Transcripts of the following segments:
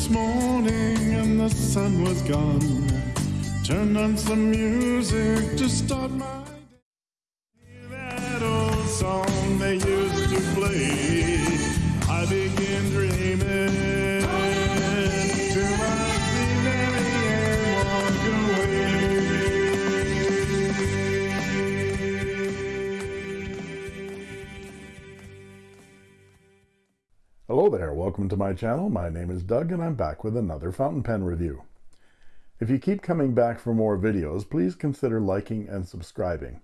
This morning and the sun was gone. Turned on some music to start my welcome to my channel. My name is Doug and I'm back with another fountain pen review. If you keep coming back for more videos, please consider liking and subscribing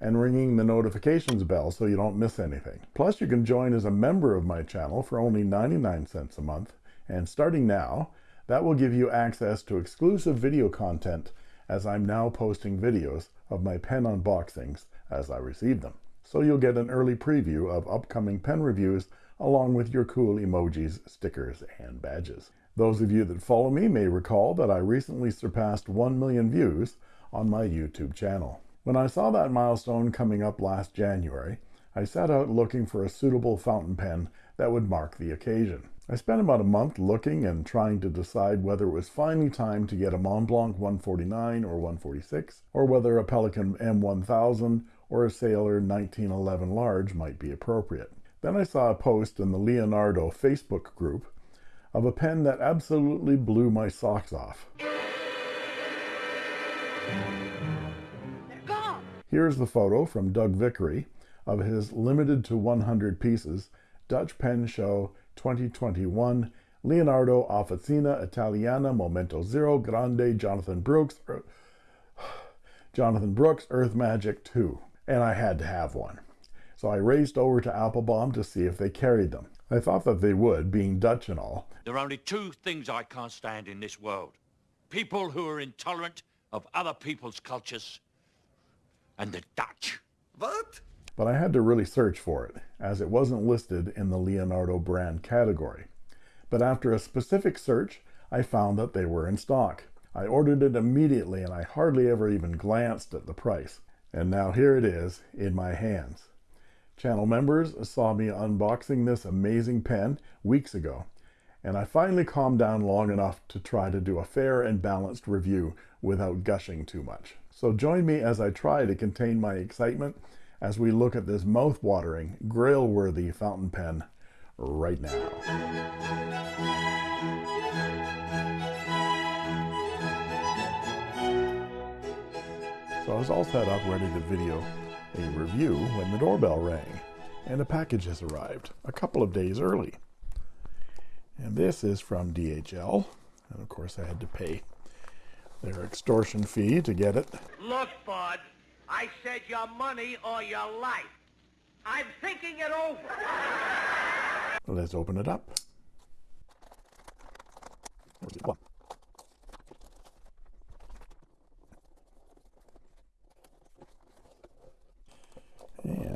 and ringing the notifications bell so you don't miss anything. Plus, you can join as a member of my channel for only 99 cents a month. And starting now, that will give you access to exclusive video content as I'm now posting videos of my pen unboxings as I receive them. So you'll get an early preview of upcoming pen reviews along with your cool emojis, stickers, and badges. Those of you that follow me may recall that I recently surpassed 1 million views on my YouTube channel. When I saw that milestone coming up last January, I set out looking for a suitable fountain pen that would mark the occasion. I spent about a month looking and trying to decide whether it was finally time to get a Montblanc 149 or 146, or whether a Pelikan M1000 or a Sailor 1911 large might be appropriate. Then I saw a post in the Leonardo Facebook group of a pen that absolutely blew my socks off. Here's the photo from Doug Vickery of his limited to 100 pieces Dutch Pen Show 2021 Leonardo Officina Italiana Momento Zero Grande Jonathan Brooks er, Jonathan Brooks Earth Magic 2 and I had to have one. So I raced over to Appelboom to see if they carried them. I thought that they would, being Dutch and all. There are only two things I can't stand in this world. People who are intolerant of other people's cultures and the Dutch. What? But I had to really search for it, as it wasn't listed in the Leonardo brand category. But after a specific search, I found that they were in stock. I ordered it immediately and I hardly ever even glanced at the price. And now here it is in my hands. Channel members saw me unboxing this amazing pen weeks ago, and I finally calmed down long enough to try to do a fair and balanced review without gushing too much. So join me as I try to contain my excitement as we look at this mouth-watering, grail-worthy fountain pen right now. So I was all set up ready to video a review when the doorbell rang and a package has arrived a couple of days early. And this is from DHL. And of course I had to pay their extortion fee to get it. Look, Bud, I said your money or your life. I'm thinking it over. Let's open it up.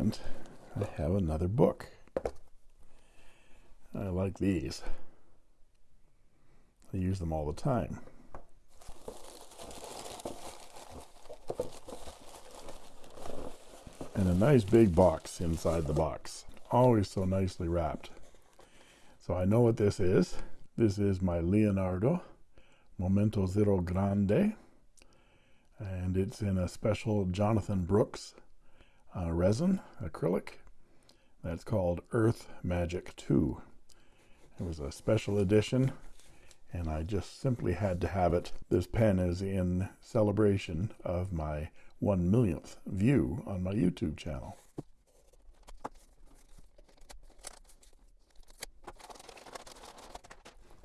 And I have another book. I like these. I use them all the time. And a nice big box inside the box. Always so nicely wrapped. So I know what this is. This is my Leonardo Momento Zero Grande. And it's in a special Jonathan Brooks uh, resin, acrylic. That's called Earth Magic 2. It was a special edition and I just simply had to have it. This pen is in celebration of my one millionth view on my YouTube channel.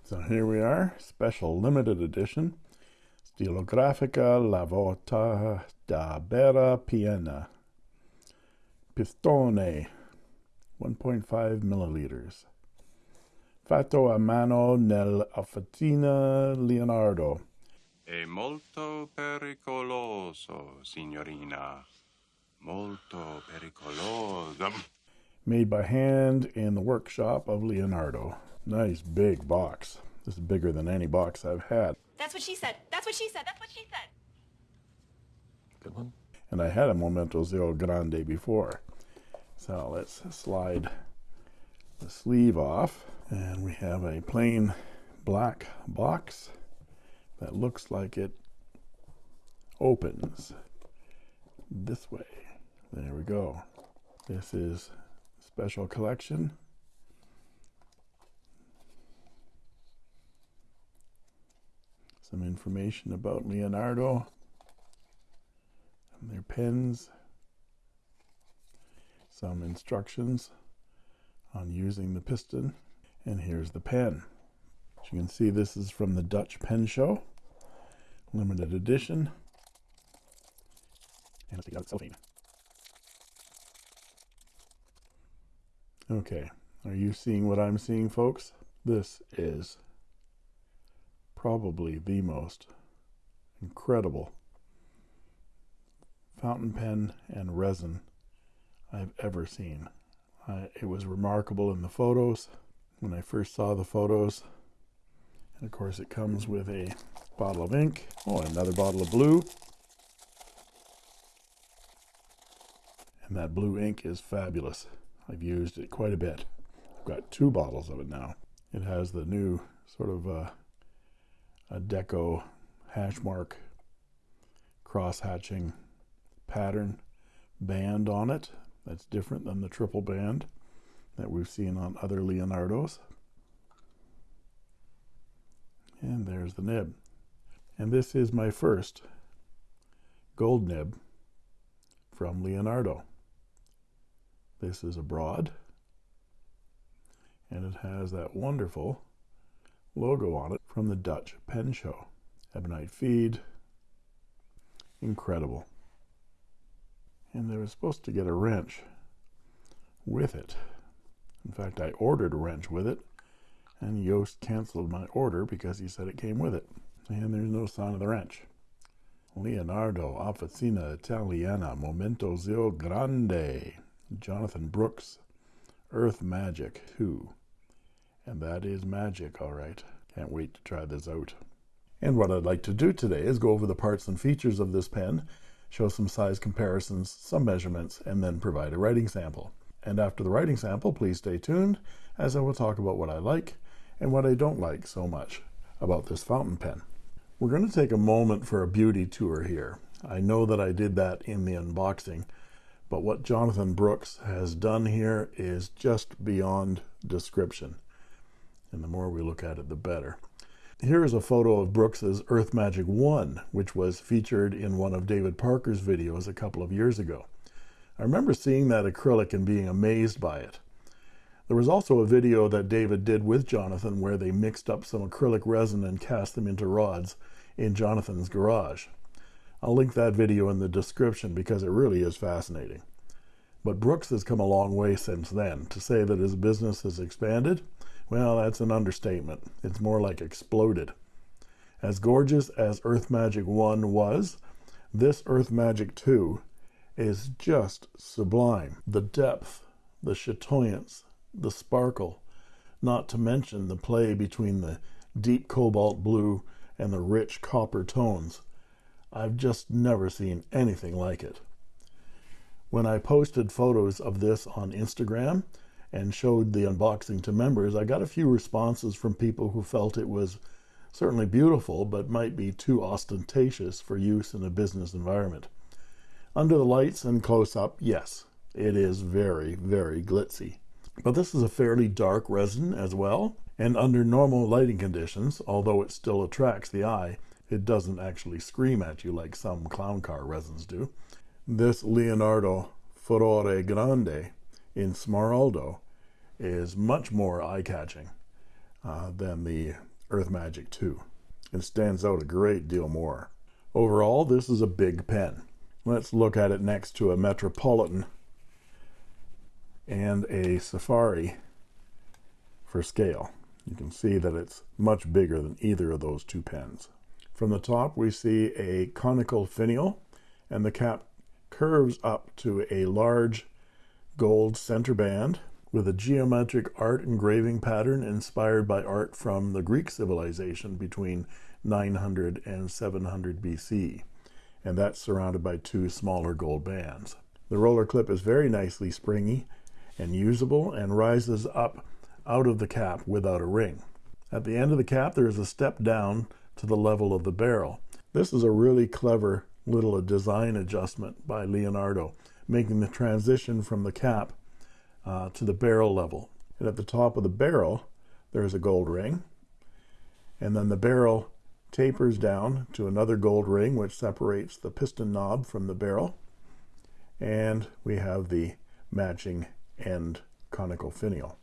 So here we are, special limited edition, Stilografica Lavota da Bera Piena, Pistone, 1.5 milliliters. Fatto a mano nell'officina Leonardo. È molto pericoloso, signorina. Molto pericoloso. Made by hand in the workshop of Leonardo. Nice big box. This is bigger than any box I've had. That's what she said. That's what she said. That's what she said. Good one. And I had a Momento Zero Grande before. So let's slide the sleeve off. And we have a plain black box that looks like it opens this way. There we go. This is special collection. Some information about Leonardo and their pens. Some instructions on using the piston. And here's the pen. As you can see, this is from the Dutch Pen Show, limited edition. And let's take out cellophane. Okay, are you seeing what I'm seeing, folks? This is probably the most incredible fountain pen and resin I've ever seen. I, it was remarkable in the photos when I first saw the photos. And of course, it comes with a bottle of ink. Oh, another bottle of blue. And that blue ink is fabulous. I've used it quite a bit. I've got two bottles of it now. It has the new sort of uh, a deco hash mark cross hatching pattern band on it that's different than the triple band that we've seen on other Leonardos. And there's the nib. And this is my first gold nib from Leonardo. This is a broad, and it has that wonderful logo on it from the Dutch Pen Show. Ebonite feed, incredible. And they were supposed to get a wrench with it. In fact, I ordered a wrench with it, and Yost canceled my order because he said it came with it. And there's no sign of the wrench. Leonardo Officina Italiana Momento Zero Grande Jonathan Brooks, Earth Magic 2. And that is magic, all right. Can't wait to try this out. And what I'd like to do today is go over the parts and features of this pen, show some size comparisons, some measurements, and then provide a writing sample. And after the writing sample, please stay tuned as I will talk about what I like and what I don't like so much about this fountain pen. We're going to take a moment for a beauty tour here. I know that I did that in the unboxing, but what Jonathan Brooks has done here is just beyond description. And the more we look at it, the better. Here is a photo of Brooks's Earth Magic 1, which was featured in one of David Parker's videos a couple of years ago. I remember seeing that acrylic and being amazed by it. There was also a video that David did with Jonathan where they mixed up some acrylic resin and cast them into rods in Jonathan's garage. I'll link that video in the description because it really is fascinating. But Brooks has come a long way since then. To say that his business has expanded, well, that's an understatement. It's more like exploded. As gorgeous as Earth Magic 1 was, this Earth Magic 2 is just sublime. The depth, the chatoyance, the sparkle, not to mention the play between the deep cobalt blue and the rich copper tones I've just never seen anything like it. When I posted photos of this on Instagram and showed the unboxing to members, I got a few responses from people who felt it was certainly beautiful, but might be too ostentatious for use in a business environment. Under the lights and close up, yes, it is very, very glitzy. But this is a fairly dark resin as well, and under normal lighting conditions, although it still attracts the eye, it doesn't actually scream at you like some clown car resins do. This Leonardo Furore Grande in Smeraldo is much more eye-catching uh, than the Earth Magic 2. It stands out a great deal more. Overall, this is a big pen. Let's look at it next to a Metropolitan and a Safari for scale. You can see that it's much bigger than either of those two pens. From the top, we see a conical finial, and the cap curves up to a large gold center band with a geometric art engraving pattern inspired by art from the Greek civilization between 900 and 700 BC. And that's surrounded by two smaller gold bands. The roller clip is very nicely springy and usable and rises up out of the cap without a ring. At the end of the cap, there is a step down to the level of the barrel. This is a really clever little design adjustment by Leonardo, making the transition from the cap uh, to the barrel level. And at the top of the barrel, there's a gold ring. And then the barrel tapers down to another gold ring, which separates the piston knob from the barrel. And we have the matching end conical finial.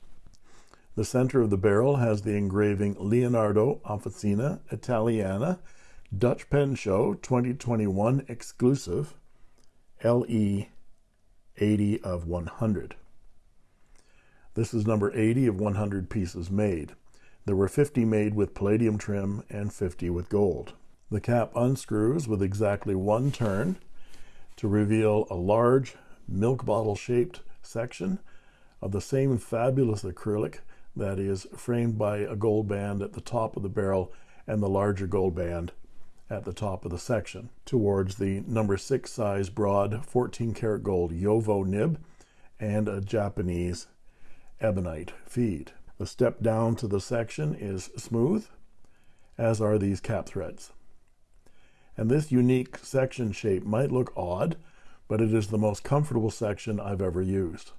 The center of the barrel has the engraving Leonardo Officina Italiana Dutch Pen Show 2021 exclusive LE 80 of 100. This is number 80 of 100 pieces made. There were 50 made with palladium trim and 50 with gold. The cap unscrews with exactly one turn to reveal a large milk bottle shaped section of the same fabulous acrylic that is framed by a gold band at the top of the barrel and the larger gold band at the top of the section towards the number six size broad 14 karat gold Jowo nib and a Japanese ebonite feed. The step down to the section is smooth, as are these cap threads. And this unique section shape might look odd, but it is the most comfortable section I've ever used.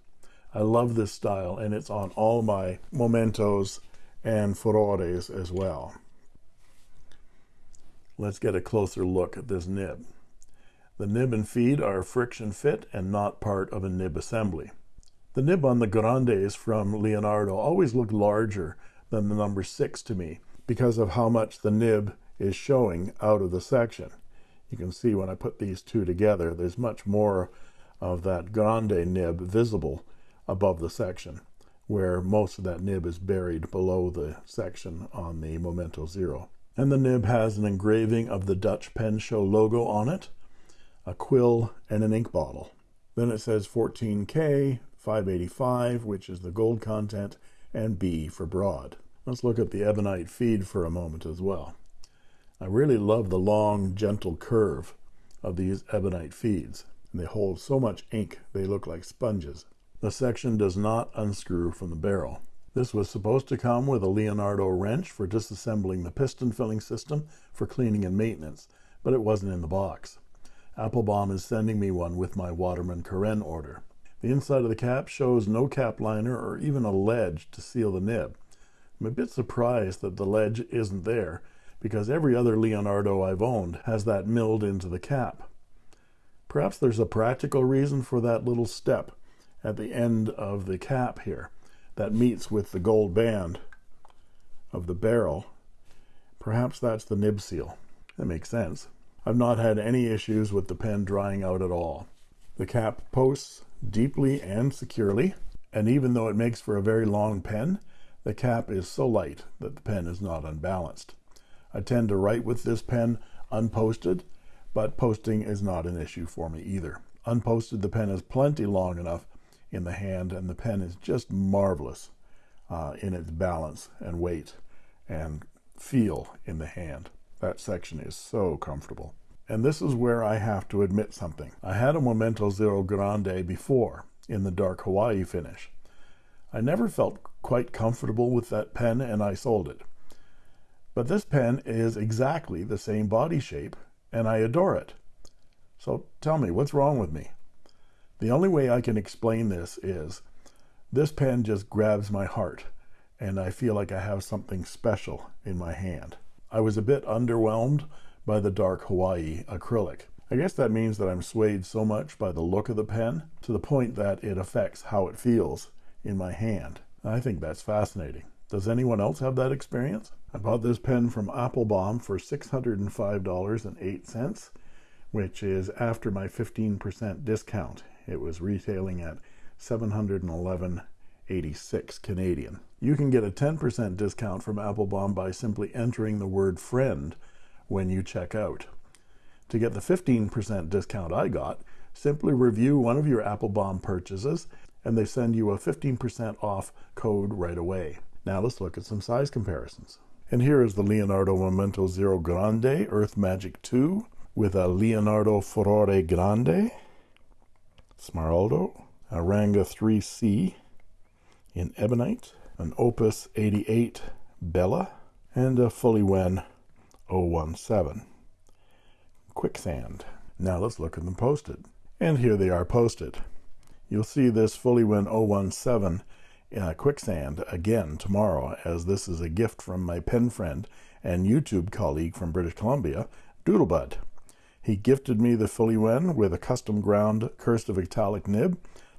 I love this style, and it's on all my Momentos and Furores as well. Let's get a closer look at this nib. The nib and feed are friction fit and not part of a nib assembly. The nib on the Grandes from Leonardo always looked larger than the number 6 to me because of how much the nib is showing out of the section. You can see when I put these two together, there's much more of that Grande nib visible above the section, where most of that nib is buried below the section on the Momento Zero. And the nib has an engraving of the Dutch Pen Show logo on it, a quill, and an ink bottle. Then it says 14K, 585, which is the gold content, and B for broad. Let's look at the ebonite feed for a moment as well. I really love the long, gentle curve of these ebonite feeds. They hold so much ink, they look like sponges. The section does not unscrew from the barrel. This was supposed to come with a Leonardo wrench for disassembling the piston filling system for cleaning and maintenance, but it wasn't in the box. Appelboom is sending me one with my Waterman Carène order. The inside of the cap shows no cap liner or even a ledge to seal the nib. I'm a bit surprised that the ledge isn't there because every other Leonardo I've owned has that milled into the cap. Perhaps there's a practical reason for that little step at the end of the cap here that meets with the gold band of the barrel. Perhaps that's the nib seal. That makes sense. I've not had any issues with the pen drying out at all. The cap posts deeply and securely, and even though it makes for a very long pen, the cap is so light that the pen is not unbalanced. I tend to write with this pen unposted, but posting is not an issue for me either. Unposted, the pen is plenty long enough in the hand, and the pen is just marvelous uh, in its balance and weight and feel in the hand. That section is so comfortable. And this is where I have to admit something. I had a Momento Zero Grande before in the dark Hawaii finish. I never felt quite comfortable with that pen and I sold it. But this pen is exactly the same body shape and I adore it. So tell me, what's wrong with me? The only way I can explain this is this pen just grabs my heart and I feel like I have something special in my hand. I was a bit underwhelmed by the dark Hawaii acrylic. I guess that means that I'm swayed so much by the look of the pen to the point that it affects how it feels in my hand. I think that's fascinating. Does anyone else have that experience? I bought this pen from Appelboom for $605.08, which is after my 15% discount. It was retailing at 711.86 Canadian. You can get a 10% discount from Appelboom by simply entering the word friend when you check out. To get the 15% discount I got, simply review one of your Appelboom purchases and they send you a 15% off code right away. Now let's look at some size comparisons. And here is the Leonardo Momento Zero Grande Earth Magic 2 with a Leonardo Furore Grande, Smeraldo, a Ranga 3C in Ebonite, an Opus 88 Bella, and a Fuliwen 017. Quicksand. Now let's look at them posted. And here they are posted. You'll see this Fuliwen 017 uh, Quicksand again tomorrow, as this is a gift from my pen friend and YouTube colleague from British Columbia, Doodlebud. He gifted me the Fuliwen with a custom ground cursive italic nib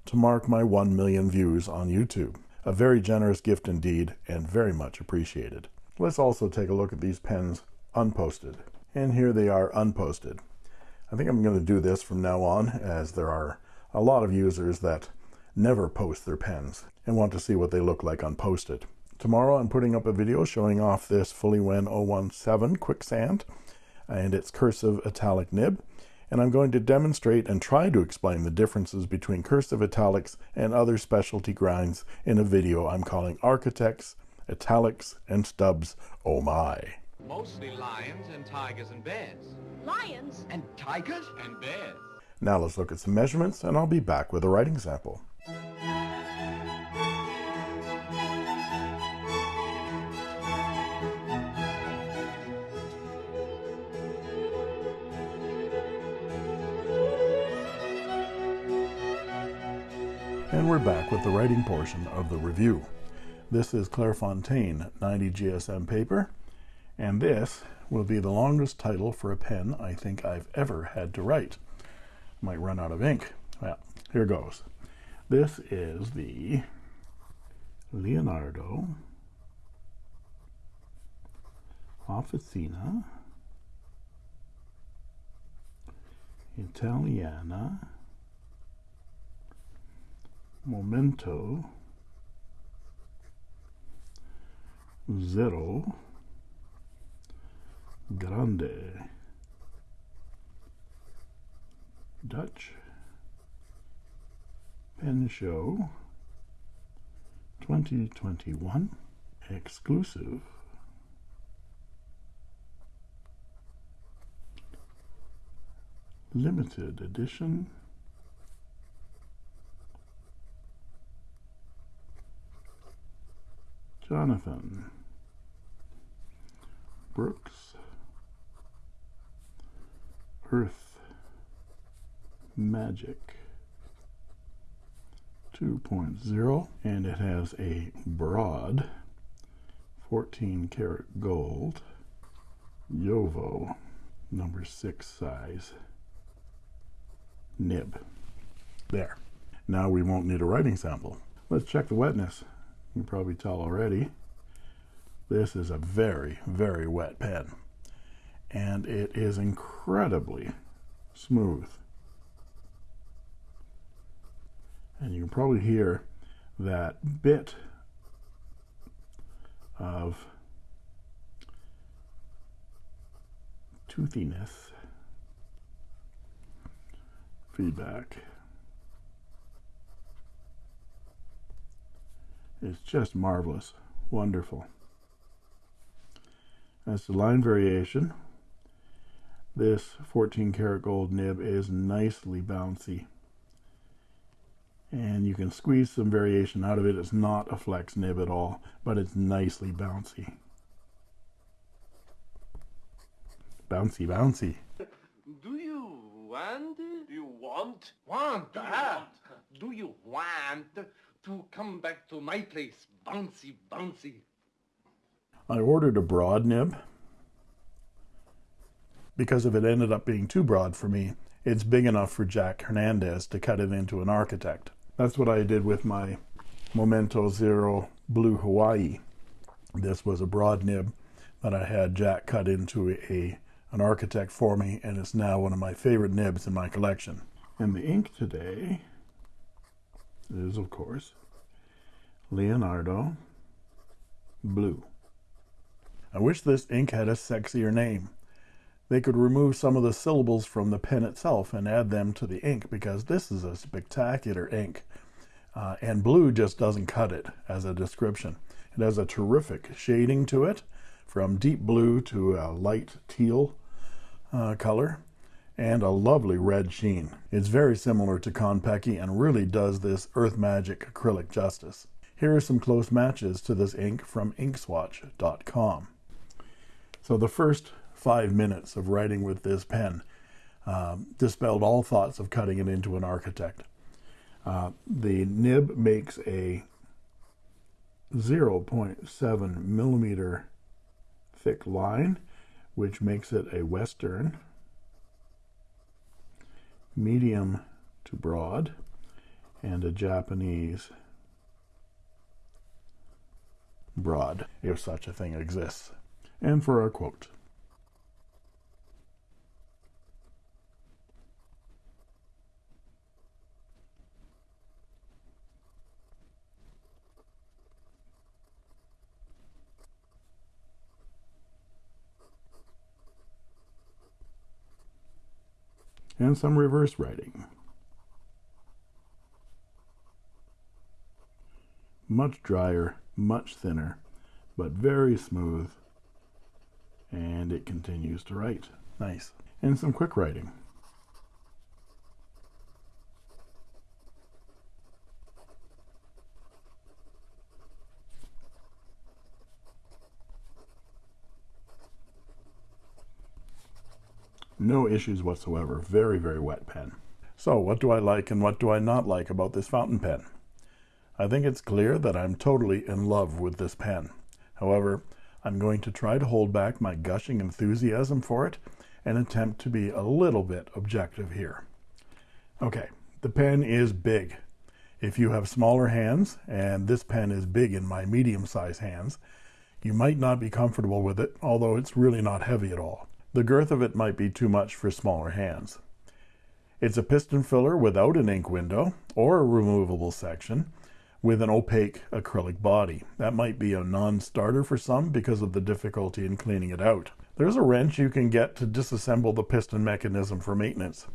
to mark my 1 million views on YouTube. A very generous gift indeed, and very much appreciated. Let's also take a look at these pens unposted. And here they are unposted. I think I'm going to do this from now on, as there are a lot of users that never post their pens and want to see what they look like unposted. Tomorrow I'm putting up a video showing off this Fuliwen 017 Quicksand and its cursive italic nib and I'm going to demonstrate and try to explain the differences between cursive italics and other specialty grinds in a video I'm calling Architects, Italics, and Stubs Oh My. Mostly lions and tigers and bears. Lions? And tigers? And bears. Now let's look at some measurements and I'll be back with a writing sample. We're back with the writing portion of the review. This is Clairefontaine 90 GSM paper, and this will be the longest title for a pen I think I've ever had to write. Might run out of ink. Well, here goes. This is the Leonardo Officina Italiana Momento. Zero. Grande. Dutch. Pen Show. 2021 exclusive. Limited edition Jonathan. Brooks. Earth. Magic. 2.0 and it has a broad 14 karat gold. Jowo number 6 size. Nib. There. Now we won't need a writing sample. Let's check the wetness you can probably tell already. This is a very very wet pen. And it is incredibly smooth. And you can probably hear that bit of toothiness feedback It's just marvelous. Wonderful. As the line variation. This 14 karat gold nib is nicely bouncy. And you can squeeze some variation out of it. It's not a flex nib at all but it's nicely bouncy. Bouncy bouncy. Do you want? Do you want? Want? Do ah, do you want to come back to my place? Bouncy, bouncy. I ordered a broad nib because if it ended up being too broad for me it's big enough for Jack Hernandez to cut it into an architect that's what I did with my Momento Zero Blue Hawaii this was a broad nib that I had Jack cut into a an architect for me and it's now one of my favorite nibs in my collection and the ink today is of course Leonardo blue. I wish this ink had a sexier name. They could remove some of the syllables from the pen itself and add them to the ink because this is a spectacular ink. Uh, and blue just doesn't cut it as a description. It has a terrific shading to it from deep blue to a light teal uh, color and a lovely red sheen. It's very similar to Konpeki and really does this Earth Magic acrylic justice. Here are some close matches to this ink from inkswatch.com. So the first five minutes of writing with this pen um, dispelled all thoughts of cutting it into an architect. Uh, the nib makes a 0.7 millimeter thick line, which makes it a Western, medium to broad, and a Japanese broad, if such a thing exists. And for our quote. And some reverse writing. Much drier, much thinner, but very smooth. And it continues to write. Nice. And some quick writing. No issues whatsoever. Very, very wet pen. So what do I like and what do I not like about this fountain pen? I think it's clear that I'm totally in love with this pen. However, I'm going to try to hold back my gushing enthusiasm for it and attempt to be a little bit objective here. Okay, the pen is big. If you have smaller hands, and this pen is big in my medium-sized hands, you might not be comfortable with it, although it's really not heavy at all. The girth of it might be too much for smaller hands. It's a piston filler without an ink window or a removable section with an opaque acrylic body. That might be a non-starter for some because of the difficulty in cleaning it out. There's a wrench you can get to disassemble the piston mechanism for maintenance.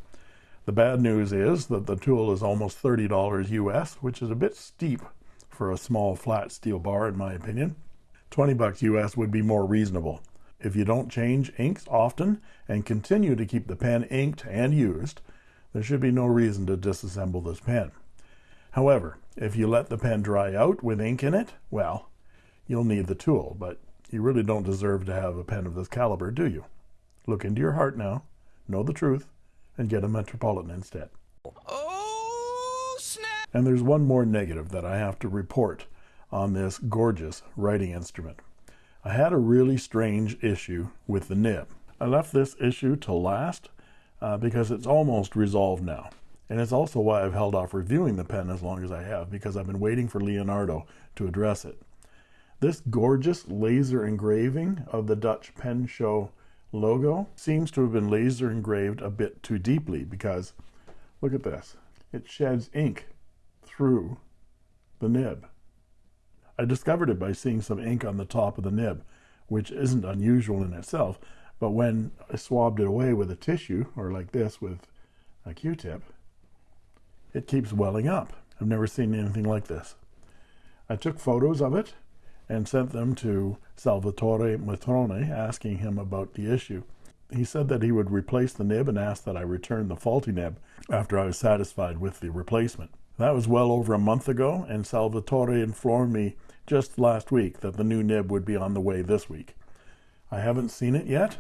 The bad news is that the tool is almost $30 US, which is a bit steep for a small flat steel bar in my opinion. 20 bucks US would be more reasonable. If you don't change inks often and continue to keep the pen inked and used, there should be no reason to disassemble this pen. However, if you let the pen dry out with ink in it, well, you'll need the tool, but you really don't deserve to have a pen of this caliber, do you? Look into your heart now, know the truth, and get a Metropolitan instead. Oh, snap! And there's one more negative that I have to report on this gorgeous writing instrument. I had a really strange issue with the nib. I left this issue to last uh, because it's almost resolved now. And it's also why I've held off reviewing the pen as long as I have because I've been waiting for Leonardo to address it. This gorgeous laser engraving of the Dutch Pen Show logo seems to have been laser engraved a bit too deeply because look at this. It sheds ink through the nib. I discovered it by seeing some ink on the top of the nib, which isn't unusual in itself, but when I swabbed it away with a tissue, or like this with a Q-tip, it keeps welling up. I've never seen anything like this. I took photos of it and sent them to Salvatore Matrone, asking him about the issue. He said that he would replace the nib and asked that I return the faulty nib after I was satisfied with the replacement. That was well over a month ago, and Salvatore informed me just last week that the new nib would be on the way this week. I haven't seen it yet,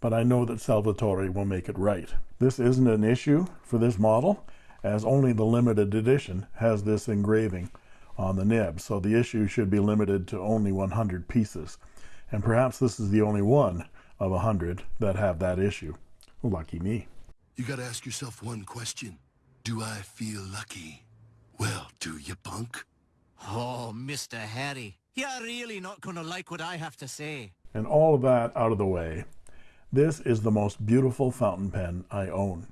but I know that Salvatore will make it right. This isn't an issue for this model, as only the limited edition has this engraving on the nib, so the issue should be limited to only 100 pieces. And perhaps this is the only one of 100 that have that issue. Lucky me. You gotta ask yourself one question. Do I feel lucky? Well, do you, punk? Oh, Mr. Harry, you're really not going to like what I have to say. And all of that out of the way, this is the most beautiful fountain pen I own.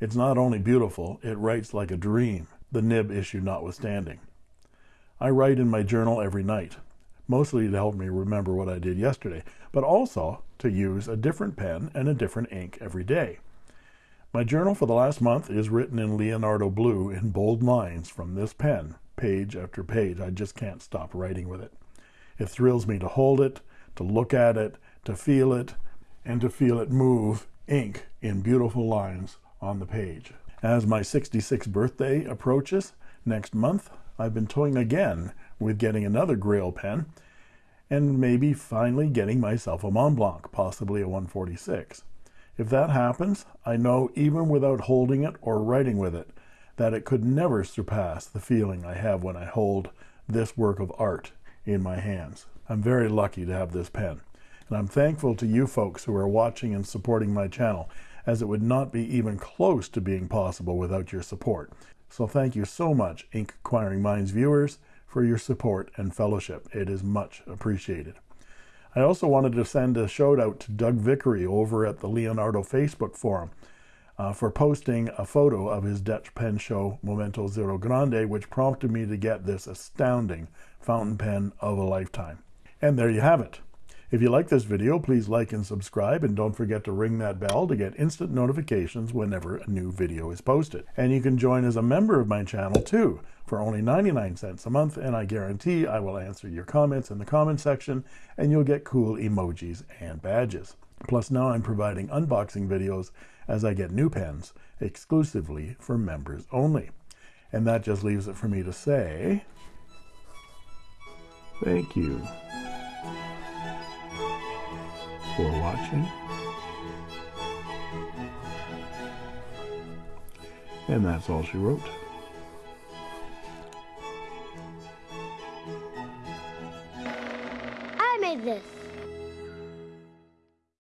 It's not only beautiful, it writes like a dream, the nib issue notwithstanding. I write in my journal every night, mostly to help me remember what I did yesterday, but also to use a different pen and a different ink every day. My journal for the last month is written in Leonardo Blue in bold lines from this pen, page after page. I just can't stop writing with it. It thrills me to hold it, to look at it, to feel it, and to feel it move ink in beautiful lines on the page. As my 66th birthday approaches next month, I've been toying again with getting another Grail pen, and maybe finally getting myself a Mont Blanc, possibly a 146. If that happens, I know even without holding it or writing with it, that it could never surpass the feeling I have when I hold this work of art in my hands. I'm very lucky to have this pen, and I'm thankful to you folks who are watching and supporting my channel, as it would not be even close to being possible without your support. So thank you so much, Ink Acquiring Minds viewers, for your support and fellowship. It is much appreciated. I also wanted to send a shout out to Doug Vickery over at the Leonardo Facebook forum uh, for posting a photo of his Dutch pen show Momento Zero Grande, which prompted me to get this astounding fountain pen of a lifetime. And there you have it. If you like this video, please like and subscribe, and don't forget to ring that bell to get instant notifications whenever a new video is posted. And you can join as a member of my channel too, for only 99 cents a month, and I guarantee I will answer your comments in the comment section, and you'll get cool emojis and badges. Plus now I'm providing unboxing videos as I get new pens exclusively for members only. And that just leaves it for me to say, thank you for watching. And that's all she wrote. I made this.